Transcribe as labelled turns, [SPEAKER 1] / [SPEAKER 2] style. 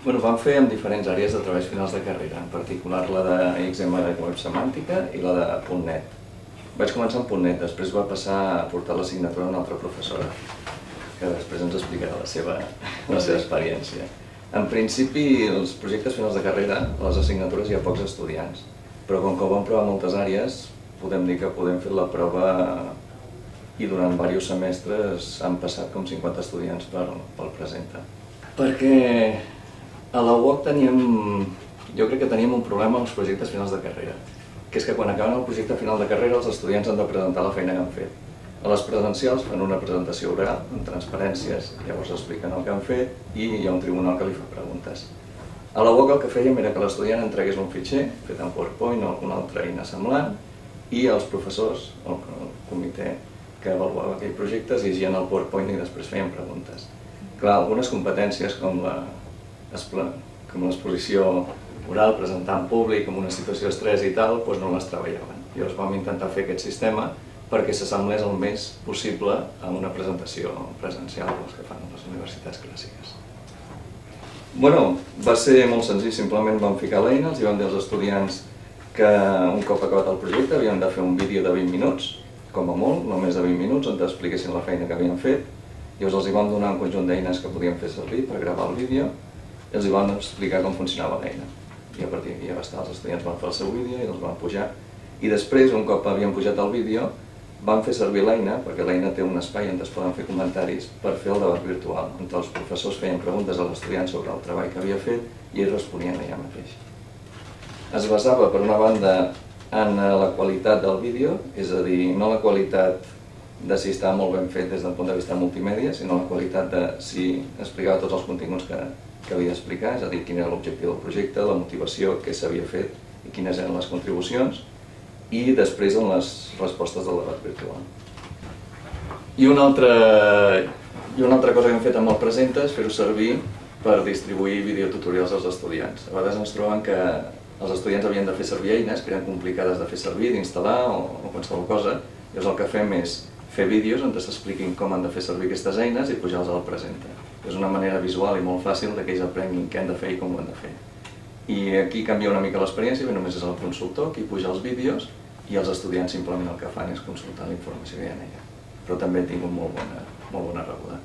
[SPEAKER 1] Bueno, vam fer amb diferents àrees de treballs finals de carrera, en particular la de XML Web Semàntica i la de .NET. Vaig començar amb .NET, després va passar a portar l'assignatura a una altra professora, que després ens explicarà la seva, la seva experiència. En principi, els projectes finals de carrera, a les assignatures hi ha pocs estudiants, però com que ho vam provar moltes àrees, podem dir que podem fer la prova i durant diversos semestres han passat com 50 estudiants pel, pel presenta. Perquè a la UOC teníem, jo crec que teníem un problema amb els projectes finals de carrera, que és que quan acaben el projecte final de carrera els estudiants han de presentar la feina que han fet. A les presencials fan una presentació oral, amb transparències, llavors expliquen el que han fet i hi ha un tribunal que li fa preguntes. A la UOC el que fèiem era que l'estudiant entregués un fitxer, fet en PowerPoint o alguna altra eina semblant, i els professors, el, comitè que avaluava aquell projecte, es llegien el PowerPoint i després feien preguntes. Clar, algunes competències com la com l'exposició oral, presentar en públic, en una situació d'estrès i tal, doncs no les treballaven. Llavors vam intentar fer aquest sistema perquè s'assemblés el més possible a una presentació presencial dels que fan les universitats clàssiques. Bueno, va ser molt senzill, simplement vam ficar l'eina, els vam dir als estudiants que un cop acabat el projecte havien de fer un vídeo de 20 minuts, com a molt, no més de 20 minuts, on expliquessin la feina que havien fet. Llavors els hi vam donar un conjunt d'eines que podien fer servir per gravar el vídeo i els vam explicar com funcionava l'eina. I a partir d'aquí ja va estar, els estudiants van fer el seu vídeo i els van pujar. I després, un cop havien pujat el vídeo, van fer servir l'eina, perquè l'eina té un espai on es poden fer comentaris, per fer el debat virtual, on els professors feien preguntes als estudiants sobre el treball que havia fet i ells responien allà mateix. Es basava, per una banda, en la qualitat del vídeo, és a dir, no la qualitat de si estava molt ben fet des del punt de vista multimèdia, sinó la qualitat de si explicava tots els continguts que, que havia d'explicar, és a dir, quin era l'objectiu del projecte, la motivació, què s'havia fet i quines eren les contribucions, i després en les respostes del debat virtual. I una altra, i una altra cosa que hem fet amb el Presenta és fer-ho servir per distribuir videotutorials als estudiants. A vegades ens troben que els estudiants havien de fer servir eines que eren complicades de fer servir, d'instal·lar o, o qualsevol cosa. Llavors el que fem és fer vídeos on s'expliquin com han de fer servir aquestes eines i pujar-los al Presenta. És una manera visual i molt fàcil que ells aprenguin què han de fer i com ho han de fer. I aquí canvia una mica l'experiència, només és el consultor qui puja els vídeos i els estudiants simplement el que fan és consultar la informació que hi ha en ella. Però també he tingut molt bona, molt bona rebuda.